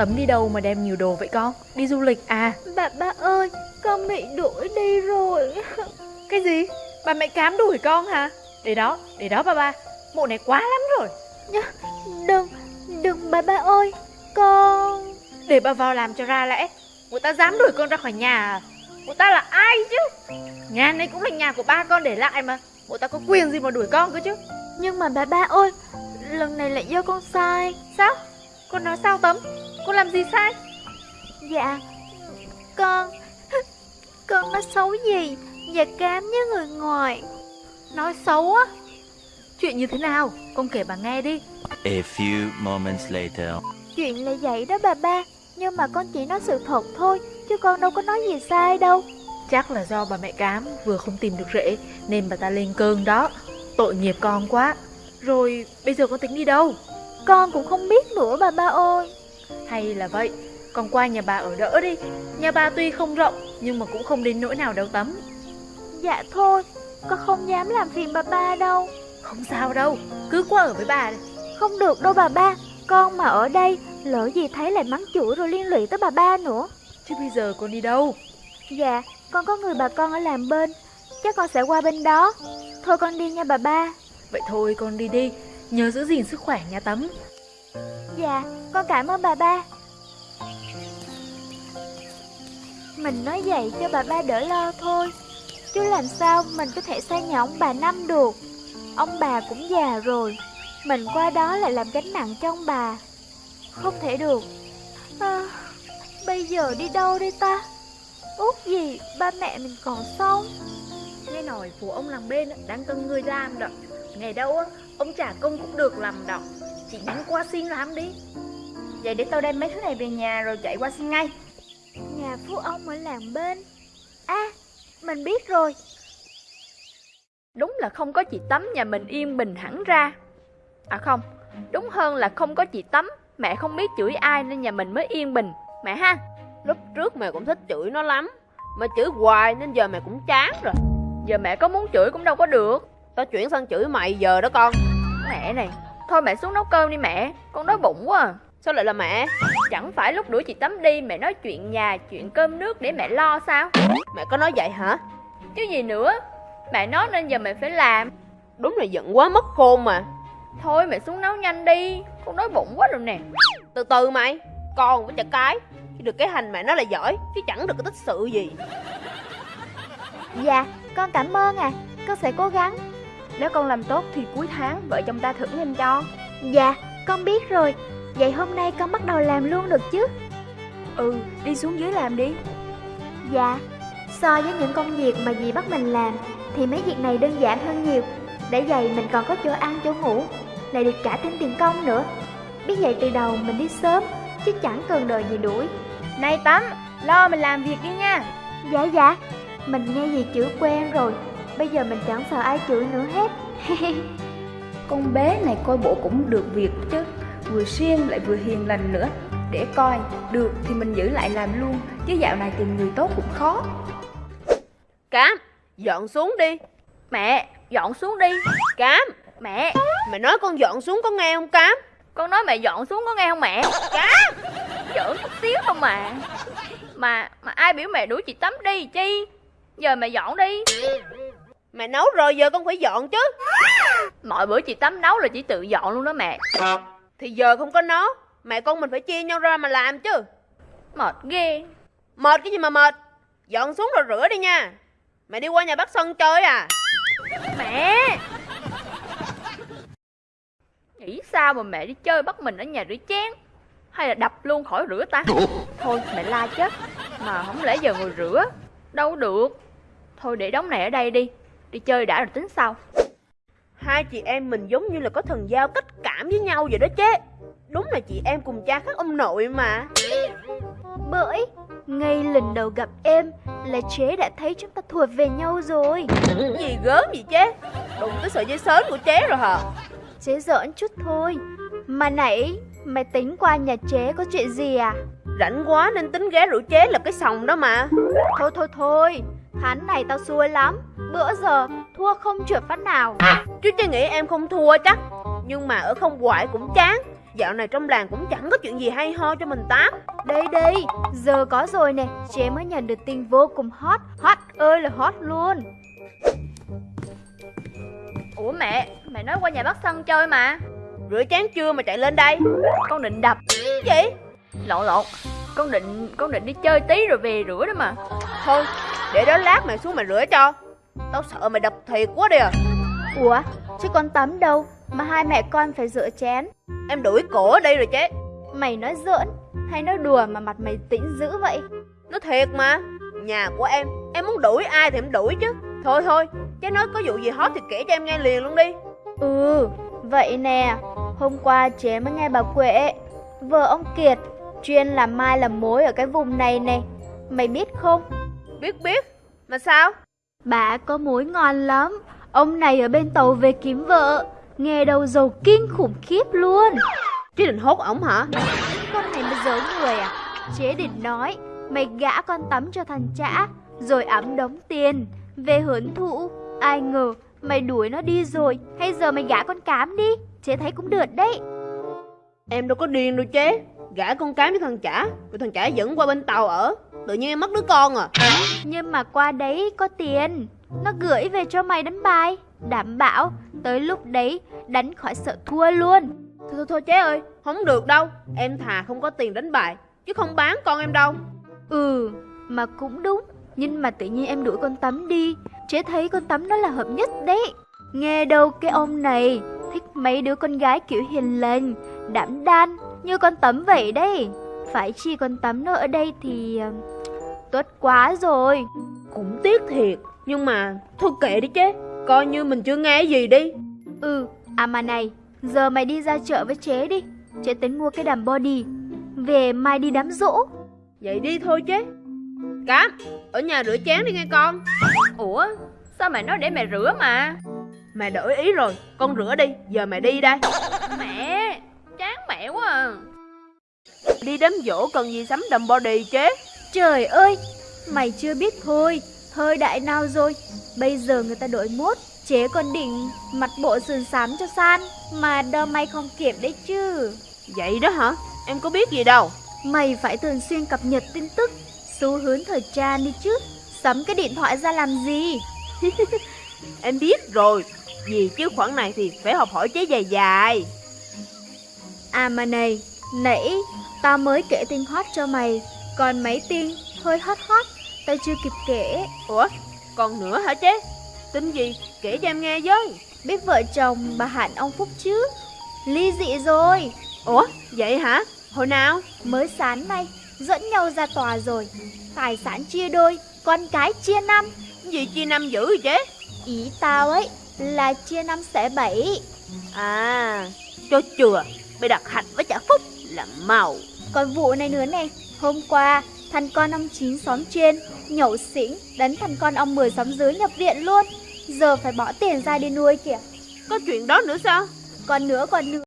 Tấm đi đâu mà đem nhiều đồ vậy con? Đi du lịch à? Bà ba ơi, con bị đuổi đi rồi. Cái gì? Bà mẹ cám đuổi con hả? Để đó, để đó ba ba. Mụ này quá lắm rồi. Đừng, đừng bà ba ơi, con... Để bà vào làm cho ra lẽ. Người ta dám đuổi con ra khỏi nhà à? Người ta là ai chứ? Nhà này cũng là nhà của ba con để lại mà. Người ta có quyền gì mà đuổi con cơ chứ? Nhưng mà bà ba ơi, lần này là do con sai. Sao? Con nói sao Tấm? Con làm gì sai? Dạ, con... Con nói xấu gì và cám với người ngoài. Nói xấu á? Chuyện như thế nào? Con kể bà nghe đi. A few moments later. Chuyện là vậy đó bà ba, nhưng mà con chỉ nói sự thật thôi, chứ con đâu có nói gì sai đâu. Chắc là do bà mẹ cám vừa không tìm được rễ nên bà ta lên cơn đó. Tội nghiệp con quá. Rồi bây giờ con tính đi đâu? Con cũng không biết nữa bà ba ơi. Hay là vậy, con qua nhà bà ở đỡ đi. Nhà bà tuy không rộng nhưng mà cũng không đến nỗi nào đâu tắm. Dạ thôi, con không dám làm phiền bà ba đâu. Không sao đâu, cứ qua ở với bà đi. Không được đâu bà ba, con mà ở đây, lỡ gì thấy lại mắng chửi rồi liên lụy tới bà ba nữa. Chứ bây giờ con đi đâu? Dạ, con có người bà con ở làm bên, chắc con sẽ qua bên đó. Thôi con đi nha bà ba. Vậy thôi con đi đi, nhớ giữ gìn sức khỏe nha tắm. Dạ, con cảm ơn bà ba. Mình nói vậy cho bà ba đỡ lo thôi. Chứ làm sao mình có thể xa nhà ông bà Năm được. Ông bà cũng già rồi. Mình qua đó lại làm gánh nặng cho ông bà. Không thể được. À, bây giờ đi đâu đây ta? Út gì, ba mẹ mình còn sống. Nghe nói phụ ông làng bên á, đang cần người làm đó. Ngày đâu á, ông trả công cũng được làm đó. Chị nhanh qua xin làm đi. Vậy để tao đem mấy thứ này về nhà rồi chạy qua xin ngay Nhà phú ông ở làng bên. À, mình biết rồi. Đúng là không có chị Tắm nhà mình yên bình hẳn ra À không, đúng hơn là không có chị Tắm Mẹ không biết chửi ai nên nhà mình mới yên bình Mẹ ha Lúc trước mẹ cũng thích chửi nó lắm Mà chửi hoài nên giờ mẹ cũng chán rồi Giờ mẹ có muốn chửi cũng đâu có được Tao chuyển sang chửi mày giờ đó con Mẹ này, thôi mẹ xuống nấu cơm đi mẹ Con đói bụng quá à. Sao lại là mẹ? Chẳng phải lúc đuổi chị Tắm đi mẹ nói chuyện nhà, chuyện cơm nước để mẹ lo sao? Mẹ có nói vậy hả? Chứ gì nữa Mẹ nói nên giờ mẹ phải làm. Đúng là giận quá mất khôn mà. Thôi mẹ xuống nấu nhanh đi Con đói bụng quá rồi nè. Từ từ mày Con với chả cái. Chứ được cái hành mẹ nó là giỏi Chứ chẳng được cái tích sự gì. Dạ, con cảm ơn à. Con sẽ cố gắng. Nếu con làm tốt thì cuối tháng vợ chồng ta thưởng em cho Dạ, con biết rồi. Vậy hôm nay con bắt đầu làm luôn được chứ? Ừ, đi xuống dưới làm đi Dạ, so với những công việc mà dì bắt mình làm thì mấy việc này đơn giản hơn nhiều. Để vậy mình còn có chỗ ăn chỗ ngủ, lại được trả thêm tiền công nữa. Biết vậy từ đầu mình đi sớm, chứ chẳng cần đợi gì đuổi. Này Tắm, lo mình làm việc đi nha Dạ dạ, mình nghe gì chửi quen rồi, bây giờ mình chẳng sợ ai chửi nữa hết. Con bé này coi bộ cũng được việc chứ. Vừa siêng lại vừa hiền lành nữa. Để coi, được thì mình giữ lại làm luôn. Chứ dạo này tìm người tốt cũng khó. Cám Dọn xuống đi. Mẹ, dọn xuống đi. Cám Mẹ, Mẹ nói con dọn xuống có nghe không Cám? Con nói mẹ dọn xuống có nghe không mẹ? Cá Giỡn chút xíu không mà. Mà mà ai biểu mẹ đuổi chị Tắm đi chi? Giờ mẹ dọn đi Mẹ nấu rồi giờ con phải dọn chứ. Mọi bữa chị Tắm nấu là chỉ tự dọn luôn đó mẹ. Thì giờ không có nó Mẹ con mình phải chia nhau ra mà làm chứ. Mệt ghê. Mệt cái gì mà mệt? Dọn xuống rồi rửa đi nha. Mẹ đi qua nhà bác Sơn chơi à. Mẹ! Nghĩ sao mà mẹ đi chơi bắt mình ở nhà rửa chén? Hay là đập luôn khỏi rửa ta? Thôi mẹ la chết Mà không lẽ giờ ngồi rửa? Đâu được. Thôi để đống này ở đây đi Đi chơi đã rồi tính sau Hai chị em mình giống như là có thần giao cách cảm với nhau vậy đó chế Đúng là chị em cùng cha khác ông nội mà Bởi ngay lần đầu gặp em là chế đã thấy chúng ta thuộc về nhau rồi. Gì gớm gì chế Đụng tới sợi dây sớn của chế rồi hả Chế giỡn chút thôi. Mà nãy mày tính qua nhà chế có chuyện gì à? Rảnh quá nên tính ghé rượu chế là cái sòng đó mà Thôi thôi thôi, hắn này tao xui lắm. Bữa giờ thua không trượt phát nào. Chứ chế nghĩ em không thua chắc Nhưng mà ở không hoài cũng chán. Dạo này trong làng cũng chẳng có chuyện gì hay ho cho mình tám. Đây đây, giờ có rồi nè, chế mới nhận được tin vô cùng hot, hot ơi là hot luôn. Ủa mẹ, mẹ nói qua nhà bác Sân chơi mà. Rửa chén chưa mà chạy lên đây? Con định đập. Gì? Lộn lộn Con định con định đi chơi tí rồi về rửa đó mà. Thôi để đó lát mày xuống mày rửa cho Tao sợ mày đập thiệt quá đi à. Ủa, chứ con tắm đâu mà hai mẹ con phải rửa chén. Em đuổi cổ ở đây rồi chế Mày nói giỡn hay nói đùa mà mặt mày tĩnh dữ vậy? Nó thiệt mà Nhà của em Em muốn đuổi ai thì em đuổi chứ. Thôi thôi Chế nói có vụ gì hot thì kể cho em nghe liền luôn đi. Ừ, vậy nè, hôm qua chế mới nghe bà Quệ, vợ ông Kiệt, chuyên làm mai làm mối ở cái vùng này nè. Mày biết không, Biết biết Mà sao bà có mối ngon lắm. Ông này ở bên tàu về kiếm vợ, nghe đầu giàu kinh khủng khiếp luôn. Chứ định hốt ổng hả Con này mà giấu người à? Chế định nói, mày gã con tắm cho thằng chả, rồi ẵm đóng tiền, về hưởng thụ. Ai ngờ, mày đuổi nó đi rồi, hay giờ mày gã con cám đi, chế thấy cũng được đấy. Em đâu có điên đâu chế Gả con cám với thằng chả Rồi thằng chả dẫn qua bên tàu ở Tự nhiên em mất đứa con à? Nhưng mà qua đấy có tiền. Nó gửi về cho mày đánh bài. Đảm bảo tới lúc đấy đánh khỏi sợ thua luôn. Thôi thôi thôi chế ơi Không được đâu. Em thà không có tiền đánh bài Chứ không bán con em đâu. Ừ mà cũng đúng. Nhưng mà tự nhiên em đuổi con tắm đi. Chế thấy con tắm nó là hợp nhất đấy. Nghe đâu cái ông này Thích mấy đứa con gái kiểu hiền lành Đảm đan như con tắm vậy đấy. Phải chi con tắm nó ở đây thì Tốt quá rồi. Cũng tiếc thiệt Nhưng mà Thôi kệ đi chế Coi như mình chưa nghe gì đi. Ừ, à mà này, giờ mày đi ra chợ với chế đi. Chế tính mua cái đàm body. Về mai đi đám dỗ. Vậy đi thôi chế Cám Ở nhà rửa chén đi nghe con. Ủa Sao mẹ nói để mẹ rửa mà? Mẹ đổi ý rồi Con rửa đi Giờ mẹ đi đây. Mẹ Chán mẹ quá à. Đi đám dỗ cần gì sắm đầm body chế Trời ơi, mày chưa biết thôi. Thời đại nào rồi? Bây giờ người ta đổi mốt. Chế còn định mặt bộ sườn xám cho san. Mà đơ mày không kịp đấy chứ. Vậy đó hả Em có biết gì đâu Mày phải thường xuyên cập nhật tin tức. Xu hướng thời trang đi chứ. Sắm cái điện thoại ra làm gì? Em biết rồi Vì chứ khoản này thì phải học hỏi chế dài dài À mà này, nãy tao mới kể tin hot cho mày, còn mấy tin hơi hot hot, tao chưa kịp kể. Ủa còn nữa hả chế Tin gì kể cho em nghe với Biết vợ chồng bà Hạnh ông Phúc chứ? Ly dị rồi, Ủa vậy hả Hồi nào mới sáng nay dẫn nhau ra tòa rồi. Tài sản chia đôi, con cái chia năm. Gì chia năm dữ rồi chế Ý tao ấy là chia năm sẽ bảy. À cho chừa Bây đặt hạch với chả phúc là màu Còn vụ này nữa này, hôm qua thằng con ông chín xóm trên nhậu xỉn đánh thằng con ông 10 xóm dưới nhập viện luôn. Giờ phải bỏ tiền ra đi nuôi kìa. Có chuyện đó nữa sao Còn nữa còn nữa